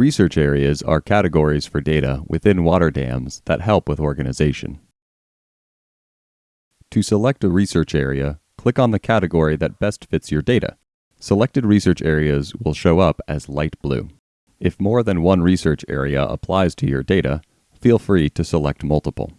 Research areas are categories for data within water dams that help with organization. To select a research area, click on the category that best fits your data. Selected research areas will show up as light blue. If more than one research area applies to your data, feel free to select multiple.